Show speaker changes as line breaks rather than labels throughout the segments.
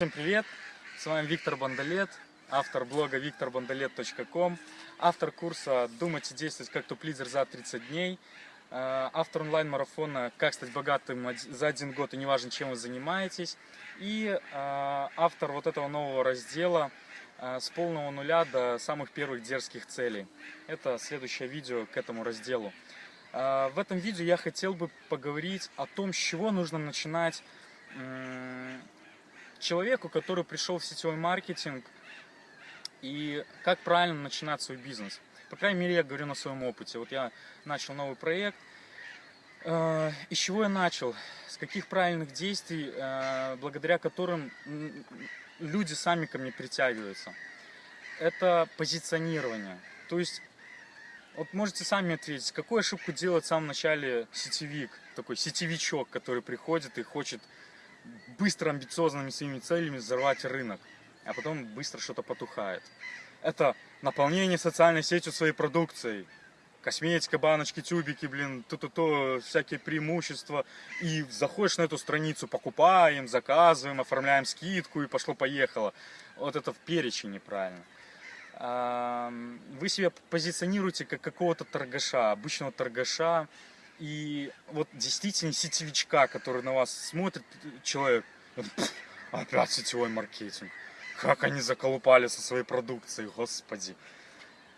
Всем привет! С вами Виктор Бондолет, автор блога викторбондолет.ком, автор курса «Думать и действовать как топ-лидер за 30 дней», э, автор онлайн-марафона «Как стать богатым за один год и неважно, чем вы занимаетесь», и э, автор вот этого нового раздела э, «С полного нуля до самых первых дерзких целей». Это следующее видео к этому разделу. В этом видео я хотел бы поговорить о том, с чего нужно начинать человеку, который пришел в сетевой маркетинг, и как правильно начинать свой бизнес. По крайней мере, я говорю на своем опыте. Вот я начал новый проект. Э, из чего я начал? С каких правильных действий, э, благодаря которым люди сами ко мне притягиваются? Это позиционирование. То есть, вот можете сами ответить, какую ошибку делает в самом начале сетевик, такой сетевичок, который приходит и хочет быстро амбициозными своими целями взорвать рынок, а потом быстро что-то потухает. Это наполнение социальной сетью своей продукцией. Косметика, баночки, тюбики, блин, то-то-то, всякие преимущества. И заходишь на эту страницу, покупаем, заказываем, оформляем скидку и пошло-поехало. Вот это в перечень неправильно. Вы себя позиционируете как какого-то торгаша, обычного торгаша, и вот действительно сетевичка, который на вас смотрит, человек, опять сетевой маркетинг. Как они заколупали со своей продукцией, господи.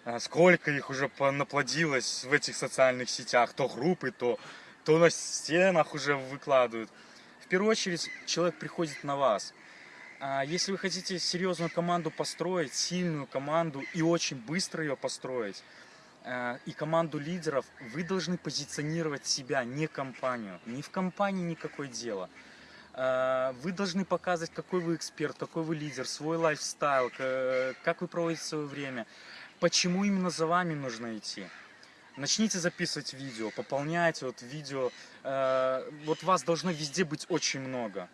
А сколько их уже наплодилось в этих социальных сетях, то группы, то, то на стенах уже выкладывают. В первую очередь человек приходит на вас. А если вы хотите серьезную команду построить, сильную команду и очень быстро ее построить, и команду лидеров, вы должны позиционировать себя, не компанию. Не в компании никакое дело. Э, вы должны показывать, какой вы эксперт, какой вы лидер, свой лайфстайл, как вы проводите свое время, почему именно за вами нужно идти. Начните записывать видео, пополняйте вот видео. Э, вот вас должно везде быть очень много.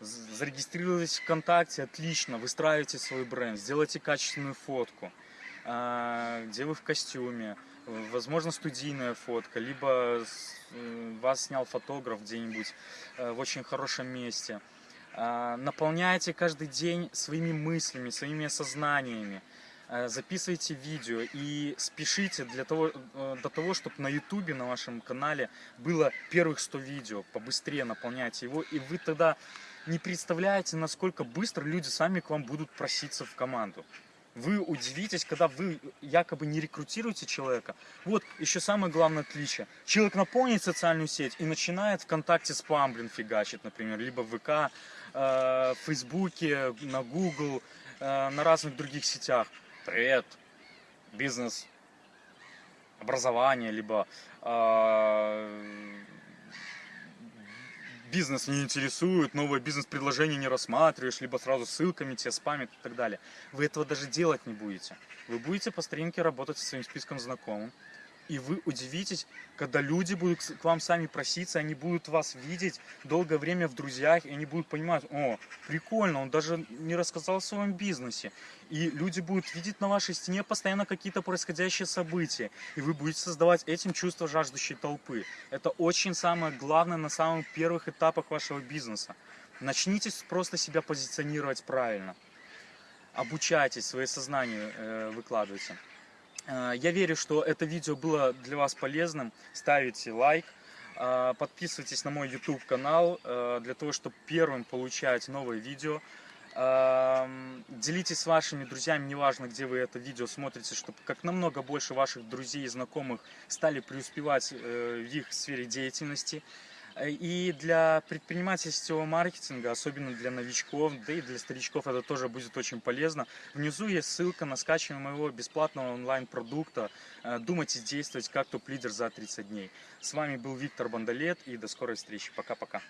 Зарегистрировались ВКонтакте, отлично, выстраивайте свой бренд, сделайте качественную фотку. А, где вы в костюме, возможно студийная фотка, либо э, вас снял фотограф где-нибудь э, в очень хорошем месте. А, наполняйте каждый день своими мыслями, своими осознаниями. А, записывайте видео и спешите для того, э, до того, чтобы на ютубе, на вашем канале было первых 100 видео. Побыстрее наполняйте его, и вы тогда не представляете, насколько быстро люди сами к вам будут проситься в команду. Вы удивитесь, когда вы якобы не рекрутируете человека. Вот еще самое главное отличие. Человек наполнит социальную сеть и начинает ВКонтакте спам, блин, фигачить, например, либо в ВК, э, в Фейсбуке, на Google, э, на разных других сетях. Привет, бизнес, образование, либо э, бизнес не интересует, новое бизнес-предложение не рассматриваешь, либо сразу ссылками тебя спамят и так далее. Вы этого даже делать не будете. Вы будете по старинке работать со своим списком знакомым, и вы удивитесь, когда люди будут к вам сами проситься, они будут вас видеть долгое время в друзьях, и они будут понимать, о, прикольно, он даже не рассказал о своем бизнесе. И люди будут видеть на вашей стене постоянно какие-то происходящие события, и вы будете создавать этим чувство жаждущей толпы. Это очень самое главное на самых первых этапах вашего бизнеса. Начните просто себя позиционировать правильно. Обучайтесь, свое сознание э, выкладывайте. Э, я верю, что это видео было для вас полезным. Ставите лайк, э, подписывайтесь на мой YouTube канал, э, для того, чтобы первым получать новые видео. Делитесь с вашими друзьями, неважно, где вы это видео смотрите, чтобы как намного больше ваших друзей и знакомых стали преуспевать в их сфере деятельности. И для предпринимательского маркетинга, особенно для новичков, да и для старичков это тоже будет очень полезно. Внизу есть ссылка на скачивание моего бесплатного онлайн-продукта э, «Думать и действовать как топ-лидер за 30 дней». С вами был Виктор Бондолет и до скорой встречи. Пока-пока.